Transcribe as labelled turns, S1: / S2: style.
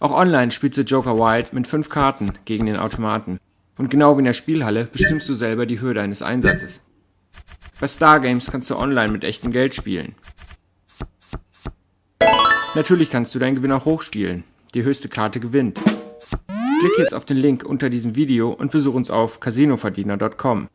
S1: Auch online spielst du Joker Wild mit fünf Karten gegen den Automaten. Und genau wie in der Spielhalle bestimmst du selber die Höhe deines Einsatzes. Bei Stargames kannst du online mit echtem Geld spielen. Natürlich kannst du deinen Gewinn auch hochspielen. Die höchste Karte gewinnt. Klick jetzt auf den Link unter diesem Video und besuch uns auf casinoverdiener.com.